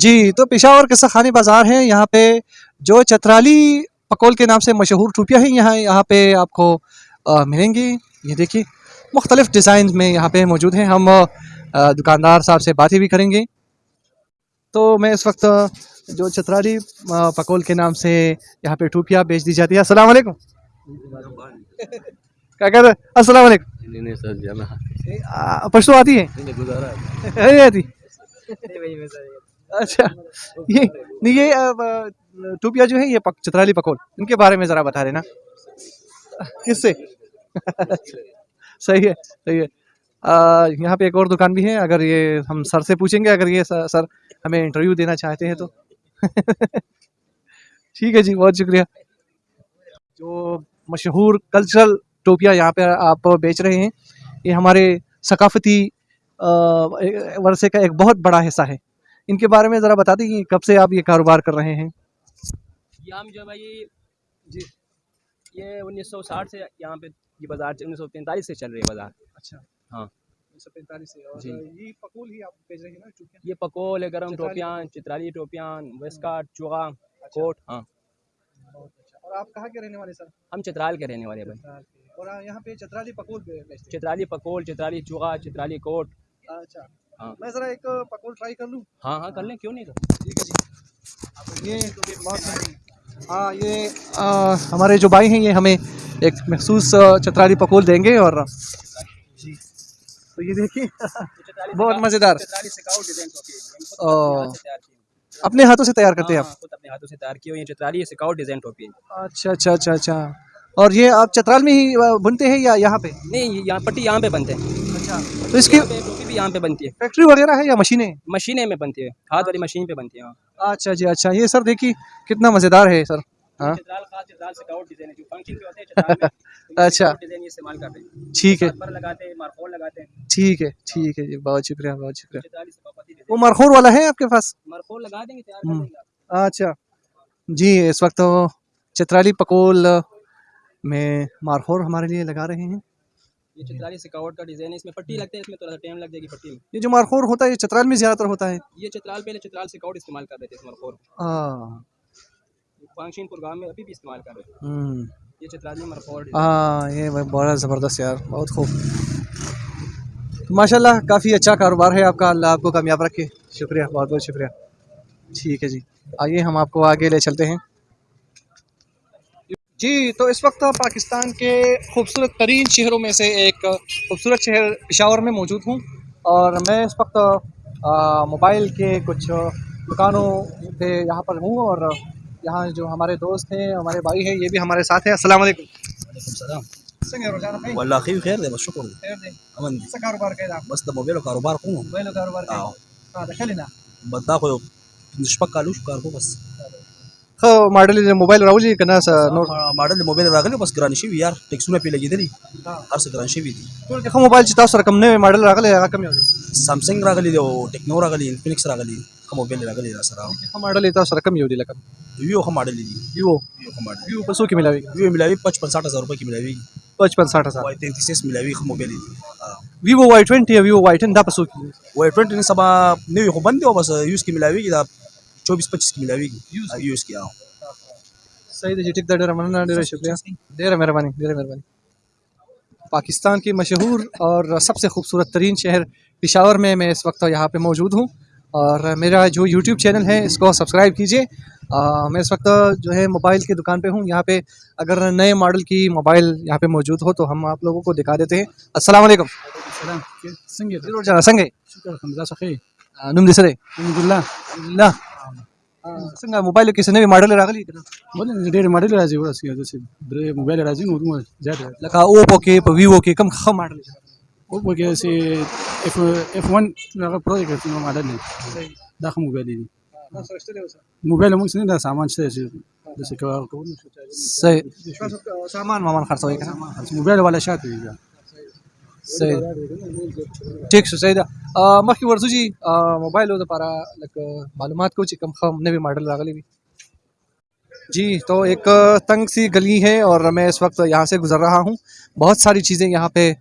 جی تو پشاور قصہ خانی بازار ہے یہاں پہ جو چترالی پکول کے نام سے مشہور ٹوپیاں ہیں یہاں یہاں پہ آپ کو ملیں گی۔ یہ دیکھیے مختلف ڈیزائن میں یہاں پہ موجود ہیں۔ ہم دکاندار صاحب سے باتیں بھی کریں گے۔ تو میں اس وقت جو چترالی پکول کے نام سے یہاں پہ ٹوپیاں بیچ دی جاتی ہے السلام علیکم۔ کیا کہہ رہے السلام علیکم۔ آ، پشتو آتی ہے۔ آتی۔ اچھا۔ یہ نہیں یہ آ، آ، ٹوپیاں جو ہے یہ چترالی پکول ان کے بارے میں ذرا بتا دینا۔ کس سے؟ صحیح ہے صحیح ہے۔ یہاں پہ ایک اور دکان بھی ہے۔ اگر یہ ہم سر سے پوچھیں گے اگر یہ سر ہمیں انٹرویو دینا چاہتے ہیں تو۔ ٹھیک ہے جی بہت شکریہ۔ جو مشہور کلچرل ٹوپیاں یہاں پہ آپ بیچ رہے ہیں یہ ہمارے ثقافتی ورثے کا ایک بہت بڑا حصہ ہے۔ ان کے بارے میں ذرا بتا دیں کب سے آپ یہ کاروبار کر رہے ہیں؟ یہ ہم جو ہے بھائی جی یہ انیس سو ساٹھ سے یہاں پہ یہ بازار انیس سو پینتالیس سے چل رہی ہے بازار۔ اچھا۔ ہاں۔ جی۔ یہ پکول ہی آپ بیچ رہے ہیں نا ٹوپیاں یہ پکول ہے گرم ٹوپیاں چترالی ٹوپیاں ویسکارٹ چوغا کوٹ ہاں۔ اور آپ کہاں کے رہنے والے سر؟ ہم چترال کے رہنے والے ہیں بھائی۔ اور یہاں پہ چترالی پکول بیچتے چترالی پکول چترالی چوغا چترالی کوٹ۔ اچھا۔ ہاں۔ میں ذرا ایک پکول ٹرائی کر لوں۔ ہاں ہاں کر لیں کیوں نہیں کر ٹھیک ہے جی۔ یہ ہاں یہ ہمارے جو بھائی ہیں یہ ہمیں ایک مخصوص چترالی پکول دیں گے اور جی۔ تو یہ دیکھیے بہت مزیدار۔ اپنے ہاتھوں سے تیار کرتے ہیں ہاں، ہاں، خود اپنے ہاتھوں سے تیار کی ہوئی ہیں۔ چترالی سکاؤٹ ڈیزائن ٹوپی آپ اچھا اچھا اچھا اچھا۔ اور یہ آپ چترال میں ہی بنتے ہیں یا یہاں پہ؟ نہیں یہاں پٹی یہاں پہ بنتے ہیں۔ اچھا۔ تو اس کی یہاں پہ ٹوپی بھی یہاں پہ بنتی ہے؟ فیکٹری وغیرہ ہے یا مشینیں؟ مشینیں میں بنتی ہے۔ ہاتھ والی مشین پہ بنتی ہے۔ اچھا جی اچھا۔ یہ سر دیکھیے کتنا مزیدار ہے سر۔ ہاں۔ اچھا۔ ٹھیک ہے۔ ٹھیک ہے ٹھیک ہے جی بہت شکریہ بہت شکریہ۔ وہ مرخور والا ہے آپ کے پاس؟ مارکول لگا دیں گے اچھا۔ جی اس وقت چترالی پکول میں مارخور ہمارے لیے لگا رہے ہیں۔ یہ چترالی سکاؤٹ کا ڈیزائن ہے اس میں پٹی لگتے ہیں اس میں تھوڑا سا ٹائم لگ جائے گی پٹی میں۔ یہ جو مارخور ہوتا ہے یہ چترال میں زیادہ تر ہوتا ہے؟ یہ چترال پہلے چترال سکاؤٹ استعمال کر رہے تھے اس مارکول ہاں۔ فنکشن پروگرام میں ابھی بھی استعمال کر رہے ہیں۔ یہ چترالی مارکول ہاں یہ بڑا زبردست یار بہت خوب۔ ماشاء اللہ کافی اچھا کاروبار ہے آپ کا۔ اللہ آپ کو کامیاب رکھے۔ شکریہ بہت بہت شکریہ۔ ٹھیک ہے جی۔ آئیے ہم آپ کو آگے لے چلتے ہیں۔ جی تو اس وقت پاکستان کے خوبصورت ترین شہروں میں سے ایک خوبصورت شہر پشاور میں موجود ہوں۔ اور میں اس وقت موبائل کے کچھ دکانوں پہ یہاں پر ہوں اور یہاں جو ہمارے دوست ہیں ہمارے بھائی ہیں یہ بھی ہمارے ساتھ ہیں۔ السلام علیکم۔ وعلیکم السلام۔ والله بس امن بس کوم بس۔ خو ماډل یې موبایل راولي کنه څه نور ما- ماډل موبایل راغلی بس ګران شوي یار ټیکسونه پې لګېدلي ها. هر څه ګران شوي دي ټول کې خو موبایل چې تاسو کوم نوی ماډل راغلی هغه کوم یو سامسنګ راغلی دی او ټیکنو راغلی انفینکس راغلی ښه موبایل راغلی را سره ښه ماډل تاسو کوم یو دی لکه ویو ښه ماډل دی ویو ویو ښه ماډل ویو په څو کې ملاوي ویو ملاوي پچپن ساٹھ هزار روپۍ کې ملاوي پچپن ساٹھ ہزار وای تینتیس ملاوي ښه موبایل دی ویوو وائی ټوینټي ویوو وائی ټین دا په څو کې وای ټوینټي نن سبا نوي خو بند دی او بس یوز کې ملاویږي دا چوبیس پچیس کې ملاویږي یوز کې او صحیح دی جی شکریہ پاکستان کی مشہور اور سب سے خوبصورت ترین شہر پشاور میں میں اس وقت یہاں پہ موجود ہوں اور میرا جو یوٹیوب چینل ہے اس کو سبسکرائب کیجیے میں اس وقت جو ہے موبائل کی دکان پہ ہوں یہاں پہ اگر نئے ماڈل کی موبائل یہاں پہ موجود ہو تو ہم آپ لوگوں کو دکھا دیتے ہیں السلام علیکم سلام څنګه ضرور جانا سنگے شکر سره الحمدلله الله څنګه موبایل کې څه نوی ماډل راغلی کنه ولې ډېر ماډل راځي ورسې داسې درې موبایل راځي نو دومره زیات راځي لکه اوپو کې په ویوو کې کم ښه ماډل او په کې داسې اف اف 1 هغه پرو کې کوم ماډل دی دا خو موبایل دی موبایل موږ څنګه دا سامان شته چې داسې کوو کوو صحیح سامان مامان خرڅوي کنه موبایل والا شاته دی دا. ٹھیک ټیک شو صحیح مخکې ورځو چې جی، موبایل لپاره لکه معلومات کو چې کم خم نوی ماڈل راغلی وي جی تو ایک تنگ سی گلی ہے اور میں اس وقت یہاں سے گزر رہا ہوں. بہت ساری چیزیں یہاں پہ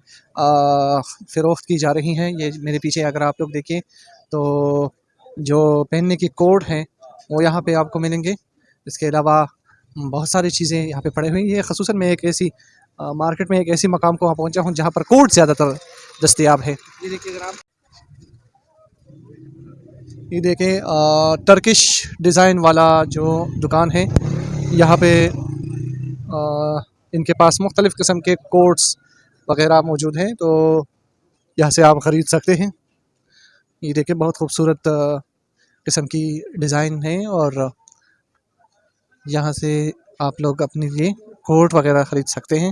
فروخت کی جا رہی ہیں. یہ میرے پیچھے اگر آپ لوگ دیکھیں تو جو پہننے کی کوڈ ہیں، وہ یہاں پہ آپ کو ملیں گے. اس کے علاوہ بہت ساری چیزیں یہاں پہ پڑے ہوئی ہیں. یہ خصوصاً میں ایک ایسی مارکیٹ میں ایک ایسی مقام کو وہاں پہنچا ہوں جہاں پر کوٹ زیادہ تر دستیاب ہے یہ دیکھیے یہ دیکھیں ٹرکش ڈیزائن والا جو دکان ہے یہاں پہ ان کے پاس مختلف قسم کے کوٹس وغیرہ موجود ہیں تو یہاں سے آپ خرید سکتے ہیں۔ یہ دیکھیں بہت خوبصورت قسم کی ڈیزائن ہیں اور یہاں سے آپ لوگ اپنے لیے کوٹ وغیرہ خرید سکتے ہیں۔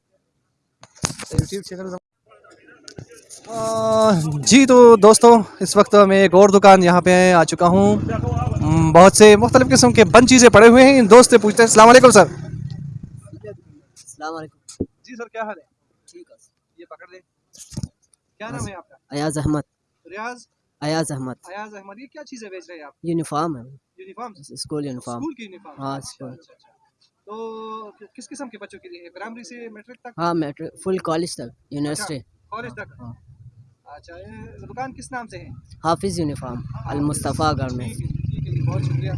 جی تو دوستوں اس وقت میں ایک اور دکان یہاں پہ آ چکا ہوں۔ بہت سے مختلف قسم کے بند چیزیں پڑے ہوئے ہیں۔ ان دوست سے پوچھتے ہیں۔ السلام علیکم سر۔ السلام علیکم۔ جی سر کیا حال ہے؟ ٹھیک ہے یہ پکڑ لیں۔ کیا نام ہے آپ کا؟ ایاز احمد۔ ریاض؟ ایاز احمد۔ ایاز احمد یہ کیا چیزیں بیچ رہے ہیں آپ؟ یونیفارم ہے۔ یونیفارم؟ School uniform. اسکول کی یونیفارم؟ ہاں اچھا، اسکول۔ اچھا، اچھا۔ تو کس قسم کے بچوں کے لیے؟ پرائمری سے میٹرک تک؟ ہاں میٹرک فل کالج تک یونیورسٹی کالج تک؟ ہاں۔ اچھا یہ دکان کس نام سے ہے؟ حافظ یونیفارم المصطفیٰ گڑھ میں۔ بہت شکریہ۔